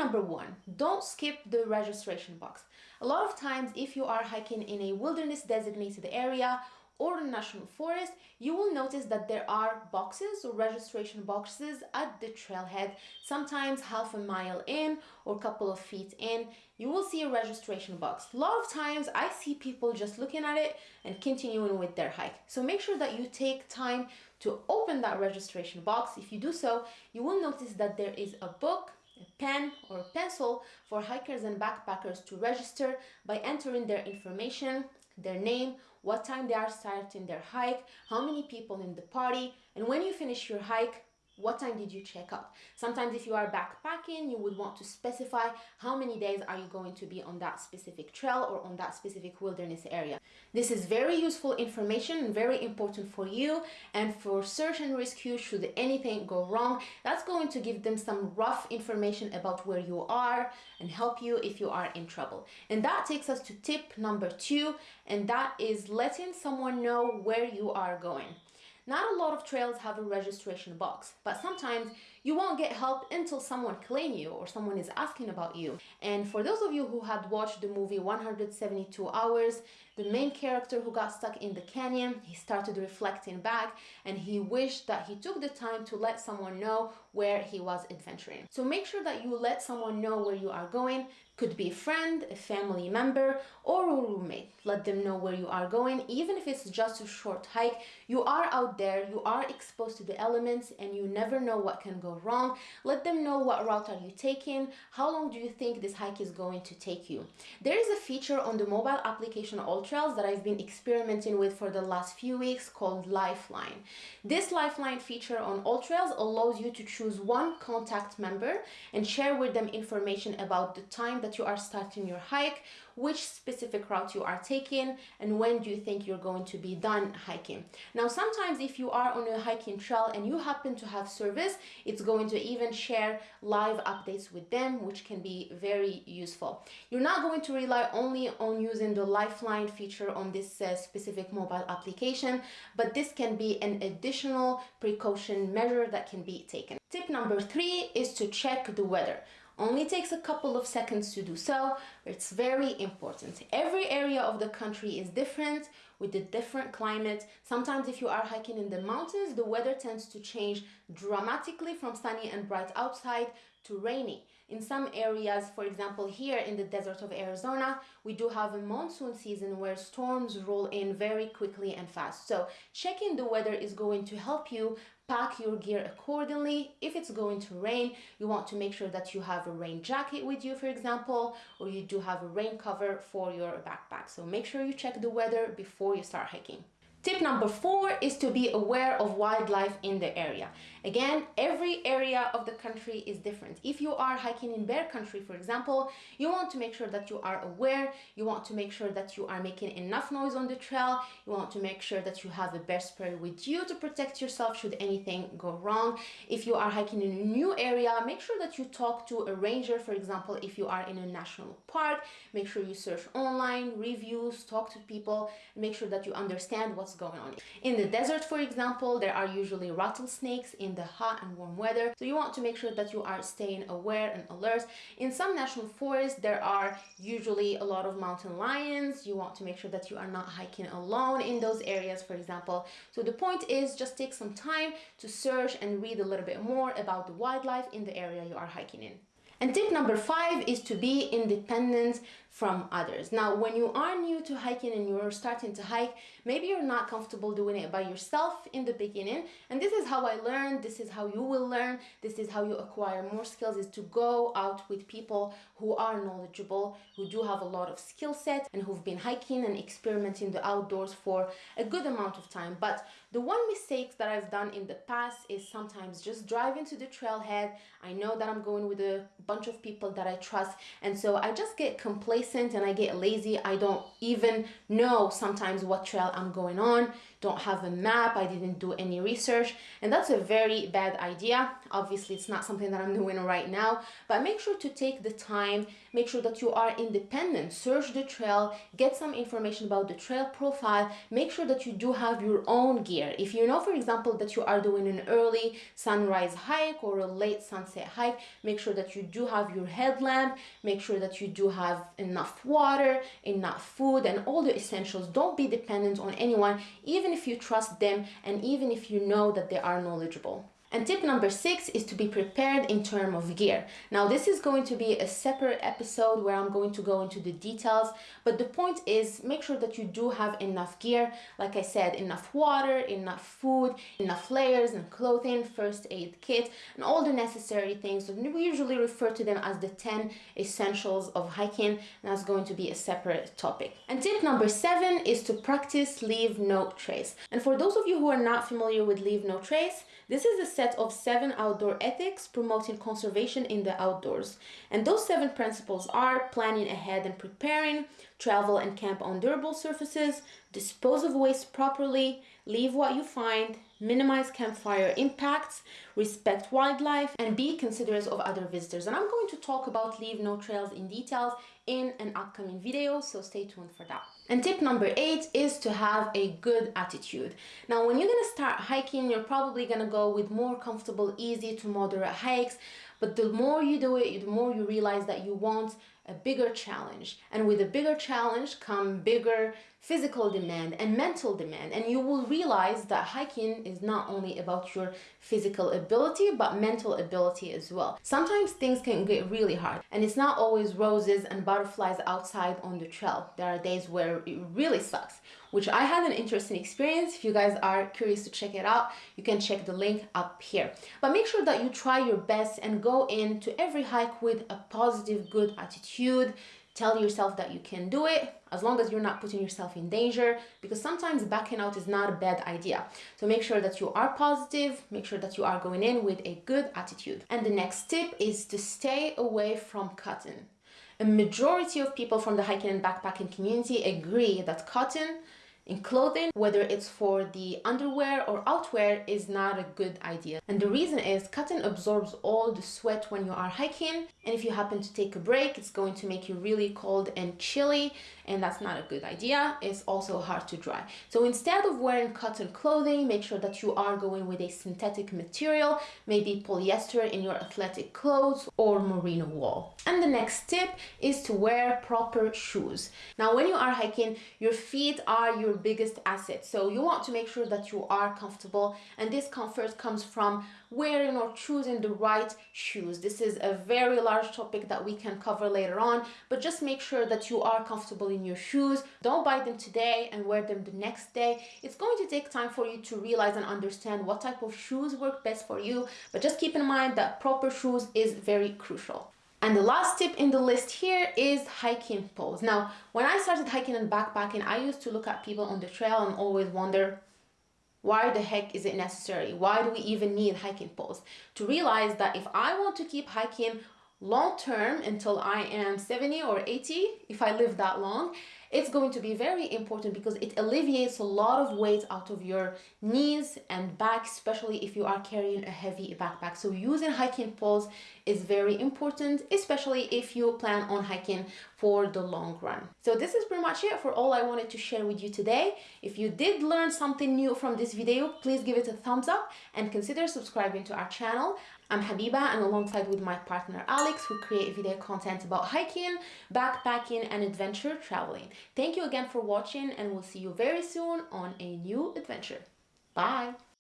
number one, don't skip the registration box. A lot of times, if you are hiking in a wilderness designated area or a national forest, you will notice that there are boxes or registration boxes at the trailhead, sometimes half a mile in or a couple of feet in, you will see a registration box. A lot of times I see people just looking at it and continuing with their hike. So make sure that you take time to open that registration box. If you do so, you will notice that there is a book pen or pencil for hikers and backpackers to register by entering their information, their name, what time they are starting their hike, how many people in the party, and when you finish your hike, what time did you check out? Sometimes if you are backpacking you would want to specify how many days are you going to be on that specific trail or on that specific wilderness area. This is very useful information and very important for you and for search and rescue should anything go wrong that's going to give them some rough information about where you are and help you if you are in trouble. And that takes us to tip number two and that is letting someone know where you are going not a lot of trails have a registration box, but sometimes you won't get help until someone claim you or someone is asking about you. And for those of you who had watched the movie 172 Hours, the main character who got stuck in the canyon, he started reflecting back and he wished that he took the time to let someone know where he was adventuring. So make sure that you let someone know where you are going could be a friend, a family member, or a roommate. Let them know where you are going, even if it's just a short hike. You are out there, you are exposed to the elements, and you never know what can go wrong. Let them know what route are you taking, how long do you think this hike is going to take you. There is a feature on the mobile application AllTrails that I've been experimenting with for the last few weeks called Lifeline. This Lifeline feature on AllTrails allows you to choose one contact member and share with them information about the time that you are starting your hike, which specific route you are taking, and when do you think you're going to be done hiking. Now, sometimes if you are on a hiking trail and you happen to have service, it's going to even share live updates with them, which can be very useful. You're not going to rely only on using the Lifeline feature on this uh, specific mobile application, but this can be an additional precaution measure that can be taken. Tip number three is to check the weather. Only takes a couple of seconds to do so, it's very important. Every area of the country is different with a different climate. Sometimes if you are hiking in the mountains, the weather tends to change dramatically from sunny and bright outside to rainy. In some areas, for example, here in the desert of Arizona, we do have a monsoon season where storms roll in very quickly and fast. So checking the weather is going to help you pack your gear accordingly. If it's going to rain, you want to make sure that you have a rain jacket with you, for example, or you do have a rain cover for your backpack. So make sure you check the weather before you start hiking. Tip number four is to be aware of wildlife in the area. Again, every area of the country is different. If you are hiking in bear country, for example, you want to make sure that you are aware, you want to make sure that you are making enough noise on the trail, you want to make sure that you have a bear spray with you to protect yourself should anything go wrong. If you are hiking in a new area, make sure that you talk to a ranger, for example, if you are in a national park, make sure you search online, reviews, talk to people, make sure that you understand what's going on. In the desert, for example, there are usually rattlesnakes in in the hot and warm weather. So you want to make sure that you are staying aware and alert. In some national forests, there are usually a lot of mountain lions. You want to make sure that you are not hiking alone in those areas, for example. So the point is just take some time to search and read a little bit more about the wildlife in the area you are hiking in. And tip number five is to be independent from others. Now, when you are new to hiking and you're starting to hike, maybe you're not comfortable doing it by yourself in the beginning. And this is how I learned, this is how you will learn, this is how you acquire more skills is to go out with people who are knowledgeable, who do have a lot of skill set and who've been hiking and experimenting the outdoors for a good amount of time. But the one mistake that I've done in the past is sometimes just driving to the trailhead. I know that I'm going with a bunch of people that I trust and so I just get complacent and I get lazy. I don't even know sometimes what trail I'm going on don't have a map, I didn't do any research, and that's a very bad idea. Obviously, it's not something that I'm doing right now, but make sure to take the time, make sure that you are independent, search the trail, get some information about the trail profile, make sure that you do have your own gear. If you know, for example, that you are doing an early sunrise hike or a late sunset hike, make sure that you do have your headlamp, make sure that you do have enough water, enough food, and all the essentials. Don't be dependent on anyone, even if you trust them and even if you know that they are knowledgeable. And tip number six is to be prepared in terms of gear. Now this is going to be a separate episode where I'm going to go into the details, but the point is make sure that you do have enough gear. Like I said, enough water, enough food, enough layers and clothing, first aid kit, and all the necessary things. We usually refer to them as the 10 essentials of hiking, and that's going to be a separate topic. And tip number seven is to practice leave no trace. And for those of you who are not familiar with leave no trace, this is a set of seven outdoor ethics promoting conservation in the outdoors. And those seven principles are planning ahead and preparing, travel and camp on durable surfaces, dispose of waste properly, leave what you find, minimize campfire impacts, respect wildlife, and be considerate of other visitors. And I'm going to talk about leave no trace in details in an upcoming video, so stay tuned for that. And tip number eight is to have a good attitude. Now, when you're gonna start hiking, you're probably gonna go with more comfortable, easy to moderate hikes, but the more you do it, the more you realize that you want a bigger challenge. And with a bigger challenge come bigger physical demand and mental demand. And you will realize that hiking is not only about your physical ability, but mental ability as well. Sometimes things can get really hard and it's not always roses and butterflies outside on the trail. There are days where it really sucks, which I had an interesting experience. If you guys are curious to check it out, you can check the link up here. But make sure that you try your best and go into every hike with a positive, good attitude. Tell yourself that you can do it as long as you're not putting yourself in danger because sometimes backing out is not a bad idea. So make sure that you are positive, make sure that you are going in with a good attitude. And the next tip is to stay away from cotton. A majority of people from the hiking and backpacking community agree that cotton in clothing, whether it's for the underwear or outwear, is not a good idea. And the reason is cotton absorbs all the sweat when you are hiking. And if you happen to take a break, it's going to make you really cold and chilly. And that's not a good idea. It's also hard to dry. So instead of wearing cotton clothing, make sure that you are going with a synthetic material, maybe polyester in your athletic clothes or merino wool. And the next tip is to wear proper shoes. Now, when you are hiking, your feet are your biggest asset. So you want to make sure that you are comfortable and this comfort comes from wearing or choosing the right shoes. This is a very large topic that we can cover later on, but just make sure that you are comfortable in your shoes. Don't buy them today and wear them the next day. It's going to take time for you to realize and understand what type of shoes work best for you, but just keep in mind that proper shoes is very crucial. And the last tip in the list here is hiking poles. Now, when I started hiking and backpacking, I used to look at people on the trail and always wonder, why the heck is it necessary? Why do we even need hiking poles? To realize that if I want to keep hiking long term until I am 70 or 80, if I live that long, it's going to be very important because it alleviates a lot of weight out of your knees and back, especially if you are carrying a heavy backpack. So using hiking poles is very important, especially if you plan on hiking for the long run. So this is pretty much it for all I wanted to share with you today. If you did learn something new from this video, please give it a thumbs up and consider subscribing to our channel. I'm Habiba and alongside with my partner Alex, we create video content about hiking, backpacking and adventure traveling. Thank you again for watching and we'll see you very soon on a new adventure. Bye!